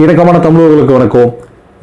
இணக்கமான தமிழர்களுக்கு வணக்கம்.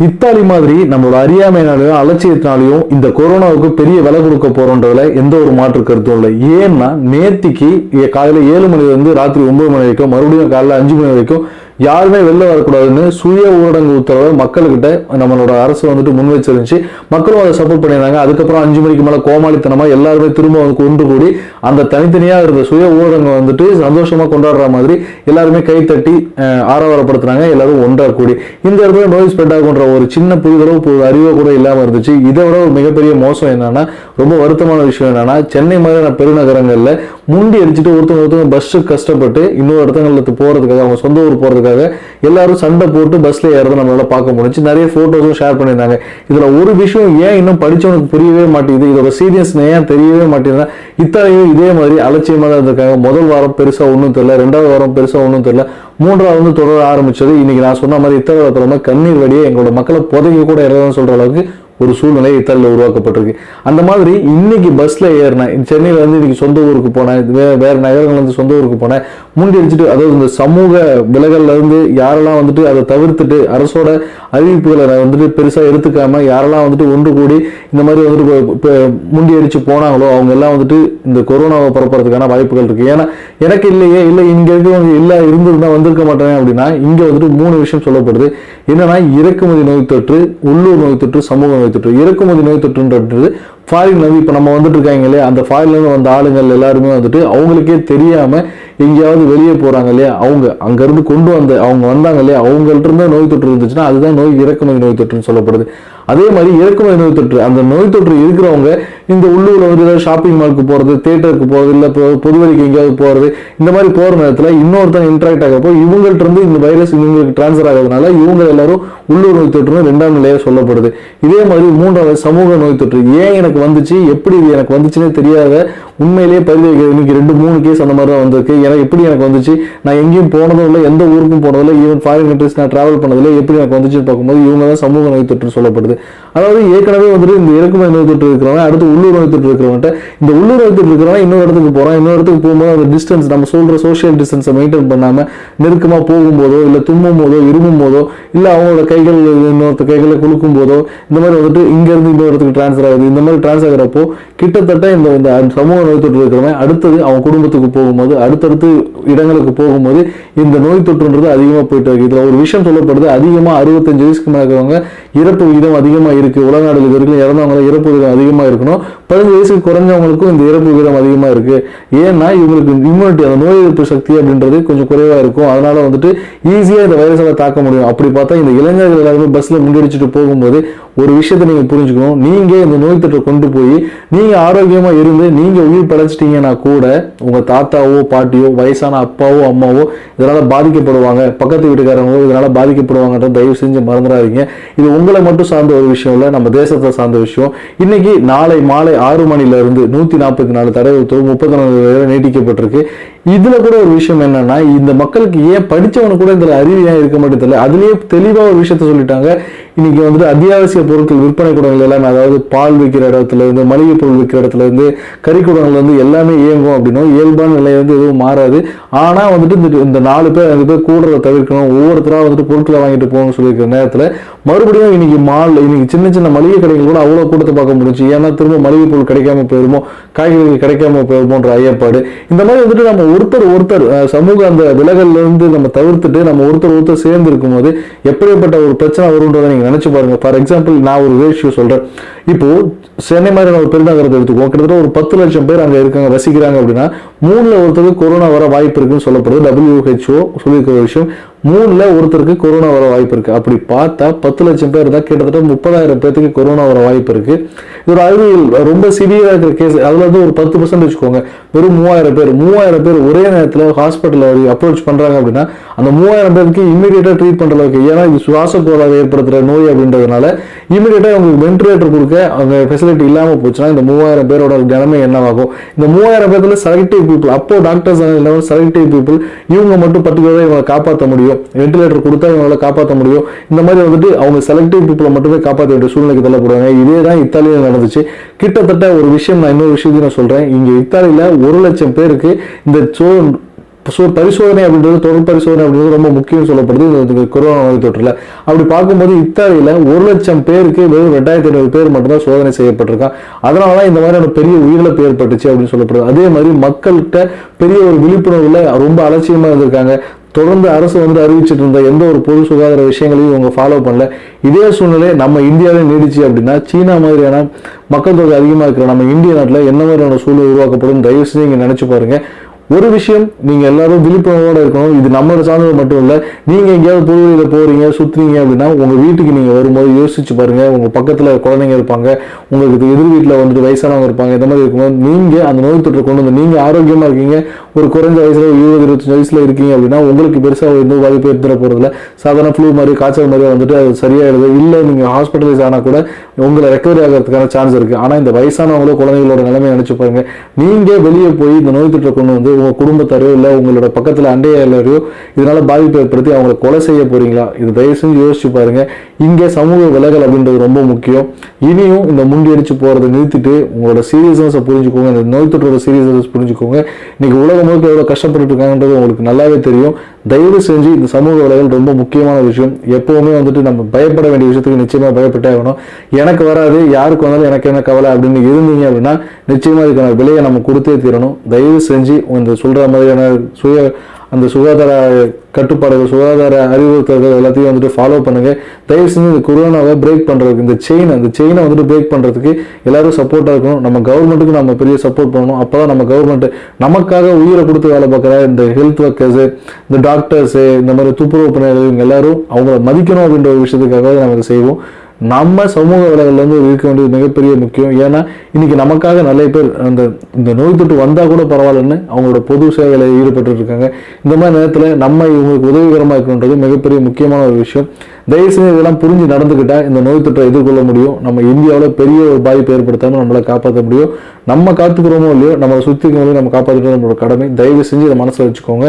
இத்தாலி மாதிரி நம்மளோட அறியாமையினாலையும் அலட்சியத்தினாலையும் இந்த கொரோனாவுக்கு பெரிய விலை கொடுக்க போறோன்றதுல எந்த ஒரு மாற்று கருத்தும் இல்லை. ஏன்னா நேத்திக்கு காலையில ஏழு மணிலிருந்து ராத்திரி ஒன்பது மணி வரைக்கும் மறுபடியும் காலையில அஞ்சு மணி வரைக்கும் யாருமே வெளில வரக்கூடாதுன்னு சுய ஊரடங்கு உத்தரவை மக்கள்கிட்ட நம்மளோட அரசு வந்துட்டு முன் வச்சிருந்துச்சு மக்களும் அதை சப்போர்ட் பண்ணியிருந்தாங்க. அதுக்கப்புறம் அஞ்சு மணிக்கு மேலே கோமாளித்தனமாக எல்லாருமே திரும்ப வந்து ஒன்று கூடி அந்த தனித்தனியாக இருந்த சுய ஊரடங்கு வந்துட்டு சந்தோஷமாக கொண்டாடுற மாதிரி எல்லாருமே கை தட்டி ஆரவாரப்படுத்துனாங்க. எல்லாரும் ஒன்றா கூடி. இந்த இடத்துல நோய் ஸ்ப்ரெட் ஆகுன்ற ஒரு சின்ன புரிதலோ பு- அறிவோ கூட இல்லாமல் இருந்துச்சு. இதை விட ஒரு மிகப்பெரிய மோசம் என்னன்னா ரொம்ப வருத்தமான விஷயம் என்னன்னா சென்னை மாதிரியான பெருநகரங்களில் முண்டி அடிச்சுட்டு ஒருத்தவங்க ஒருத்தவங்க பஸ்ஸு கஷ்டப்பட்டு இன்னொரு இடத்துங்களுக்கு போகிறதுக்காக அவங்க சொந்த ஊர் போகிறதுக்காக எல்லாரும் சண்டை போட்டு பஸ்ஸில் ஏறதை நம்மளால பார்க்க முடிஞ்சு நிறைய ஃபோட்டோஸும் ஷேர் பண்ணியிருந்தாங்க. இதில் ஒரு விஷயம் ஏன் இன்னும் படித்தவனுக்கு புரியவே மாட்டேங்குது இதோட சீரியஸ் ஏன் தெரியவே மாட்டேங்குதுன்னா இத்தாலியும் இதே மாதிரி அலட்சியமாக தான் இருந்திருக்காங்க. முதல் வாரம் பெருசாக ஒன்றும் தெரியல ரெண்டாவது வாரம் பெருசாக ஒன்றும் தெரியல மூன்றாவது வந்து தொடர ஆரம்பிச்சது. இன்னைக்கு நான் சொன்ன மாதிரி இத்தனை வாரத்துல கண்ணீர் வழியே எங்களோட மக்களை புதைக்க கூட இறதுன்னு சொல்கிற அளவுக்கு ஒரு சூழ்நிலை இத்தாலியில் உருவாக்கப்பட்டிருக்கு. அந்த மாதிரி இன்னைக்கு பஸ்ல ஏறினேன் சென்னையில இருந்து இன்னைக்கு சொந்த ஊருக்கு போனேன் வே- வேற நகரங்கள்ல இருந்து சொந்த ஊருக்கு போனேன் முண்டி அடிச்சுட்டு அதாவது இந்த சமூக விலகல்ல இருந்து யாரெல்லாம் வந்துட்டு அதை தவிர்த்துட்டு அரசோட அறிவிப்புகளை வந்துட்டு பெருசா எடுத்துக்காம யாரெல்லாம் வந்துட்டு ஒன்று கூடி இந்த மாதிரி வந்துட்டு இப்போ- முண்டி அடிச்சு போனாங்களோ அவங்க எல்லாம் வந்துட்டு இந்த கொரோனாவை பரப்புறதுக்கான வாய்ப்புகள் இருக்கு. ஏன்னா எனக்கு இல்லையே இல்லை இங்க இருக்கவங்க இல்லை இருந்திருந்தா வந்திருக்க மாட்டேன் அப்படின்னா இங்க வந்துட்டு மூணு விஷயம் சொல்லப்படுது. என்னன்னா இறக்குமதி நோய் தொற்று உள்ளூர் நோய் தொற்று சமூக நோய் தொற்று இறக்குமதி நோய் தொற்றுன்றது ஃபாரின்ல இருந்து இப்போ நம்ம வந்துட்டு இருக்காங்க இல்லையா? அந்த ஃபாரின்லேருந்து வந்த ஆளுங்கள் எல்லாருமே வந்துட்டு அவங்களுக்கே தெரியாம எங்கேயாவது வெளியே போறாங்க இல்லையா? அவங்க அங்கேருந்து கொண்டு வந்த அவங்க வந்தாங்க இல்லையா? அவங்கள்ட்ட இருந்து நோய் தொற்று இருந்துச்சுன்னா அதுதான் நோய் இறக்குமதி நோய் தொற்றுன்னு சொல்லப்படுது. அதே மாதிரி இறக்குமதி நோய் தொற்று. அந்த நோய் தொற்று இருக்கிறவங்க இந்த உள்ளூரில் வந்து ஏதாவது ஷாப்பிங் மாலுக்கு போகிறது தேட்டருக்கு போகிறது இல்லை பொ- பொதுவெளிக்கு எங்கேயாவது போகிறது இந்த மாதிரி போகிற நேரத்தில் இன்னொருத்தன் இன்ட்ராக்ட் ஆகிறப்போ இவங்கள்ட்ட இருந்து இந்த வைரஸ் இவங்களுக்கு டிரான்ஸ்ஃபர் ஆகிறதுனால இவங்க எல்லாரும் உள்ளூர் நோய் தொற்றுன்னு ரெண்டாம் நிலையாக சொல்லப்படுது. இதே மாதிரி மூன்றாவது சமூக நோய் தொற்று. ஏன் எனக்கு வந்துச்சு? எப்படி இது எனக்கு வந்துச்சுன்னே தெரியாத உண்மையிலேயே பதிவு இன்னைக்கு ரெண்டு மூணு கேஸ் அந்த மாதிரி தான் வந்திருக்கு. எனக்கு எப்படி எனக்கு வந்துச்சு? நான் எங்கேயும் போனதும் இல்லை எந்த ஊருக்கும் போனதில்லை ஈவன் ஃபாரின் கண்ட்ரிஸ் நான் ட்ராவல் பண்ணதில்லை எப்படி எனக்கு வந்துச்சுன்னு பார்க்கும்போது இவங்க தான் சமூக நோய் தொற்று சொல்லப்படுது. அதாவது ஏற்கனவே வந்துட்டு இந்த இறக்குமதி நோய் தொற்று இருக்கிறவங்க அடுத்து உள்ளூர் நோய் தொற்று இருக்கிறவங்க இந்த உள்ளூர் நோய் தொற்று இருக்கிறவங்க இன்னொரு இடத்துக்கு போகிறான் இன்னொரு இடத்துக்கு போகும்போது அந்த டிஸ்டன்ஸ் நம்ம சொல்கிற சோஷியல் டிஸ்டன்ஸை மெயின்டைன் பண்ணாமல் நெருக்கமாக போகும்போதோ இல்லை தும்மும் போதோ இருமும் போதோ இல்லை அவங்களோட கைகள் இன்னொருத்த கைகளை குலுக்கும் போதோ இந்த மாதிரி வந்துட்டு இங்கேருந்து இன்னொரு இடத்துக்கு டிரான்ஸ்ஃபர் ஆகுது. இந்த மாதிரி டிரான்ஸ் ஆகிறப்போ கிட்டத்தட்ட இந்த இந்த சமூக நோய் தொற்று இருக்கிறவன் அடுத்தது அவன் குடும்பத்துக்கு போகும்போது அடுத்தடுத்து இடங்களுக்கு போகும்போது இந்த நோய் தொற்றுன்றது அதிகமாக போயிட்டு இருக்கு இதில் ஒரு விஷயம் சொல்லப்படுது அதிகமாக அறுபத்தஞ்சு வயசுக்கு மேலே இருக்கிறவங்க இறப்பு விகிதம் அதிகமாக இருக்குது உலக நாடுகள் இருக்கிற வரைக்கும் இறந்தவங்க இறப்பு விகிதம் அதிகமாக இருக்கணும். பதினஞ்சு வயசுக்கு குறைஞ்சவங்களுக்கும் இந்த இறப்பு விகிதம் அதிகமாக இருக்கு. ஏன்னா இவங்களுக்கு இம்யூனிட்டி அந்த நோய் எதிர்ப்பு சக்தி அப்படின்றது கொஞ்சம் குறைவாக இருக்கும். அதனால வந்துட்டு ஈஸியாக இந்த வைரஸால் தாக்க முடியும். அப்படி பார்த்தா இந்த இளைஞர்கள் எல்லாருமே பஸ்ஸில் முன்னெடிச்சிட்டு போகும்போது ஒரு விஷயத்தை நீங்க புரிஞ்சுக்கணும். நீங்க இந்த நோய் தொற்றை கொண்டு போய் நீங்க ஆரோக்கியமா இருந்து நீங்க உயிர் படைச்சிட்டீங்கன்னா கூட உங்க தாத்தாவோ பாட்டியோ வயசான அப்பாவோ அம்மாவோ இதனால பாதிக்கப்படுவாங்க. பக்கத்து வீட்டுக்காரங்களோ இதனால பாதிக்கப்படுவாங்கன்ற தயவு செஞ்சு மறந்துடாதீங்க. இது உங்களை மட்டும் சார்ந்த ஒரு விஷயம் இல்லை நம்ம தேசத்தை சார்ந்த விஷயம். இன்னைக்கு நாளை மாலை ஆறு மணில இருந்து நூத்தி நாற்பத்தி நாலு தடை உத்தரவு முப்பத்தி நாலு நீட்டிக்கப்பட்டிருக்கு. இதுல கூட ஒரு விஷயம் என்னன்னா இந்த மக்களுக்கு ஏன் படிச்சவனுக்கு கூட இதுல அறிவு ஏன் இருக்க மாட்டேங்குது தெரியல அதுலயே தெளிவா ஒரு விஷயத்த சொல்லிட்டாங்க. இன்னைக்கு வந்துட்டு அத்தியாவசிய பொருட்கள் விற்பனை கூடங்கள் எல்லாமே அதாவது பால் விற்கிற இடத்துல இருந்து மளிகை பொருள் விற்கிற இடத்துல இருந்து கறி கூடங்கள் வந்து எல்லாமே இயங்கும் அப்படின்னா இயல்பான நிலை வந்து எதுவும் மாறாது. ஆனா வந்துட்டு இந்த இந்த நாலு பேர் அஞ்சு பேர் கூடுறத தவிர்க்கணும். ஒவ்வொருத்தரா வந்துட்டு பொருட்களை வாங்கிட்டு போகணும்னு சொல்லியிருக்கிற நேரத்துல மறுபடியும் இன்னைக்கு மால் இன்னைக்கு சின்ன சின்ன மளிகை கடைகள் கூட அவ்வளோ கூட்டத்தை பார்க்க முடிஞ்சு ஏன்னா திரும்ப மளிகை பொருள் கிடைக்காம போயிருமோ காய்கறிகள் கிடைக்காம போயிருமோன்ற ஐயப்பாடு. இந்த மாதிரி வந்துட்டு நம்ம ஒருத்தர் ஒருத்தர் சமூக அந்த விலகல்ல இருந்து நம்ம தவிர்த்துட்டு நம்ம ஒருத்தர் ஒருத்தர் சேர்ந்து இருக்கும்போது எப்படிப்பட்ட ஒரு பிரச்சனை வரும்ன்றதை நீங்க நினைச்சு பாருங்க. ஃபார் எக்ஸாம்பிள் நான் ஒரு ரேஷியோ சொல்றேன். இப்போ சென்னை மாதிரியான ஒரு பெருநகரத்தை எடுத்துக்குவோம். கிட்டத்தட்ட ஒரு பத்து லட்சம் பேர் அங்கே இருக்காங்க வசிக்கிறாங்க அப்படின்னா மூணுல ஒருத்தருக்கு கொரோனா வர வாய்ப்பு இருக்குன்னு சொல்லப்படுது. டபிள்யூஹெச்ஓ சொல்லியிருக்கிற விஷயம். மூணில் ஒருத்தருக்கு கொரோனா வர வாய்ப்பு இருக்குது அப்படி பார்த்தா பத்து லட்சம் பேர் தான் கிட்டத்தட்ட முப்பதாயிரம் பேர்த்துக்கு கொரோனா வர வாய்ப்பு இருக்குது இது ஒரு அறிவியல் ரொம்ப சிவியராக இருக்கிற கேஸ் அதில் வந்து ஒரு பத்து பர்சன்ட் வச்சுக்கோங்க. வெறும் மூவாயிரம் பேர். மூவாயிரம் பேர் ஒரே நேரத்துல ஹாஸ்பிட்டல் அப்ரோச் பண்ணுறாங்க அப்படின்னா அந்த மூவாயிரம் பேருக்கு இமீடியட்டாக ட்ரீட் பண்ணுற அளவுக்கு ஏன்னா இது சுவாச கோளாறு ஏற்படுத்துகிற நோய் அப்படின்றதுனால இமீடியட்டாக அவங்களுக்கு வென்டிலேட்டர் கொடுக்க அவங்க ஃபெசிலிட்டி இல்லாமல் போச்சுன்னா இந்த மூவாயிரம் பேரோட நிலைமை என்னவாகும்? இந்த மூவாயிரம் பேர்த்தில் செலக்டிவ் பீப்புள் அப்போ டாக்டர்ஸ் இல்லாமல் செலக்டிவ் பீப்புள் இவங்க மட்டும் பர்டிகுலராக இவங்களை காப்பாற்ற முடியும்? வென்டிலேட்டர் கொடுத்தா இவங்களால காப்பாற்ற முடியும். இந்த மாதிரி வந்துட்டு அவங்க செலக்டிவ் பீப்புளை மட்டுமே காப்பாற்ற வேண்டிய சூழ்நிலைக்கு தள்ளப்படுவாங்க இதே தான் இத்தாலியில் நடந்துச்சு. கிட்டத்தட்ட ஒரு விஷயம் நான் இன்னொரு விஷயத்தையும் நான் சொல்கிறேன் இங்கே இத்தாலியில் ஒரு லட்சம் பேருக்கு இந்த சோ ஸோ பரிசோதனை அப்படின்றது தொடர் பரிசோதனை அப்படின்றது ரொம்ப முக்கியம் சொல்லப்படுது. இந்த- கொரோனா நோய் தொற்றுல. அப்படி பார்க்கும்போது இத்தாலியில் ஒரு லட்சம் பேருக்கு வெறும் ரெண்டாயிரத்தி ஐநூறு பேர் மட்டும்தான் சோதனை செய்யப்பட்டிருக்கான் அதனால தான் இந்த மாதிரியான பெரிய உயிரிழப்பு ஏற்பட்டுச்சு அப்படின்னு சொல்லப்படுது. அதே மாதிரி மக்கள்கிட்ட பெரிய ஒரு விழிப்புணர்வில் ரொம்ப அலட்சியமாக இருந்திருக்காங்க. தொடர்ந்து அரசு வந்து அறிவிச்சிட்டு இருந்த எந்த ஒரு பொது சுகாதார விஷயங்களையும் இவங்க ஃபாலோ பண்ணல. இதே சூழ்நிலை நம்ம இந்தியாவே நீடிச்சு அப்படின்னா சீனா மாதிரியான மக்கள் தொகை அதிகமாக இருக்கிற நம்ம இந்திய நாட்டில் என்ன மாதிரியான சூழல் உருவாக்கப்படும்? தயவு செஞ்சு இங்கே நினைச்சு பாருங்க. ஒரு விஷயம் நீங்க எல்லாரும் விழிப்புணர்வோட இருக்கணும். இது நம்மளோட சார்ந்தது மட்டும் இல்ல நீங்க எங்கேயாவது பொது போகிறீங்க போறீங்க சுத்துறீங்க அப்படின்னா உங்க வீட்டுக்கு நீங்க வரும்போது யோசிச்சு பாருங்க. உங்க பக்கத்துல குழந்தைங்க இருப்பாங்க உங்களுக்கு எதிர் வீட்டுல வந்துட்டு வயசானவங்க இருப்பாங்க இந்த மாதிரி இருக்கும்போது நீங்க அந்த நோய் தொற்று கொண்டு வந்து நீங்க ஆரோக்கியமா இருக்கீங்க ஒரு குறைஞ்ச வயசுல ஒரு இருபது இருபத்தஞ்சு வயசுல இருக்கீங்க அப்படின்னா உங்களுக்கு பெருசா எந்த பாதிப்பு எடுத்துட போகிறதில்ல சாதாரண ஃப்ளூ மாதிரி காய்ச்சல் மாதிரி வந்துட்டு அது சரியாயிடுது. இல்ல நீங்க ஹாஸ்பிட்டலைஸ் ஆனா கூட உங்களை ரெக்கவரி ஆகிறதுக்கான சான்ஸ் இருக்கு. ஆனா இந்த வயசானவங்களோ குழந்தைகளோட நிலைமை நினைச்சு பாருங்க. நீங்க வெளியே போய் இந்த நோய் தொற்றை கொண்டு வந்து உங்க குடும்பத்தாரையோ இல்ல உங்களோட பக்கத்துல அண்டையாளரையோ இதனால பாதிப்பு ஏற்படுத்தி அவங்கள கொலை செய்ய போறீங்களா? இது தயவு செஞ்சு யோசிச்சு பாருங்க. இங்க சமூக விலகல் அப்படின்றது ரொம்ப முக்கியம். இனியும் இந்த முண்டி அடிச்சு போறதை நிறுத்திட்டு உங்களோட சீரியஸ்னஸை புரிஞ்சுக்கோங்க. இந்த நோய் தொற்றோட சீரியஸ்னஸ் புரிஞ்சுக்கோங்க. இன்னைக்கு உலகம் முழுக்க எவ்வளவு கஷ்டப்பட்டு இருக்காங்கன்றது உங்களுக்கு நல்லாவே தெரியும். தயவு செஞ்சு இந்த சமூக வலைகள் ரொம்ப முக்கியமான விஷயம். எப்பவுமே வந்துட்டு நம்ம பயப்பட வேண்டிய விஷயத்துக்கு நிச்சயமா பயப்பட்டே ஆகணும். எனக்கு வராது யாருக்கு வந்தாலும் எனக்கு என்ன கவலை அப்படின்னு இருந்தீங்க அப்படின்னா நிச்சயமா இதுக்கான விலையை நம்ம கொடுத்தே தீரணும். தயவு செஞ்சு இந்த சொல்ற மாதிரியான சுய அந்த சுகாதார கட்டுப்பாடுகள் சுகாதார அறிவுறுத்தல்கள் எல்லாத்தையும் வந்துட்டு ஃபாலோ பண்ணுங்க. தயவு செஞ்சு இந்த கொரோனாவை பிரேக் பண்ணுறதுக்கு இந்த செயின் அந்த செயினை வந்துட்டு பிரேக் பண்ணுறதுக்கு எல்லாரும் சப்போர்ட்டாக இருக்கணும். நம்ம கவர்மெண்ட்டுக்கு நம்ம பெரிய சப்போர்ட் பண்ணணும். அப்போ தான் நம்ம கவர்மெண்ட் நமக்காக உயிரை கொடுத்து வேலை பார்க்குற இந்த ஹெல்த் ஒர்க்கர்ஸு இந்த டாக்டர்ஸு இந்த மாதிரி துப்புரவு பணியாளர்கள் இவங்க எல்லாரும் அவங்கள மதிக்கணும் அப்படின்ற ஒரு விஷயத்துக்காக நம்ம இதை செய்வோம். நம்ம சமூக வலைகளில் இருந்து இருக்க வேண்டியது மிகப்பெரிய முக்கியம். ஏன்னா இன்றைக்கி நமக்காக நிறைய பேர் அந்த இந்த நோய் தொற்று வந்தால் கூட பரவாயில்லன்னு அவங்களோட பொது சேவையில் ஈடுபட்டு இருக்காங்க. இந்த மாதிரி நேரத்தில் நம்ம இவங்களுக்கு உதவிகரமாக இருக்கணுன்றது மிகப்பெரிய முக்கியமான ஒரு விஷயம். தயவுசெய்து இதெல்லாம் புரிஞ்சு நடந்துக்கிட்டால் இந்த நோய் தொற்றை எதிர்கொள்ள முடியும். நம்ம இந்தியாவில் பெரிய ஒரு பாதிப்பு ஏற்படுத்தாமல் நம்மளை காப்பாற்ற முடியும். நம்ம காத்துக்கிறோமோ இல்லையோ நம்மளை சுத்தி நம்ம காப்பாற்றுறது நம்மளோட கடமை. தயவு செஞ்சு இதை மனசில் வச்சுக்கோங்க.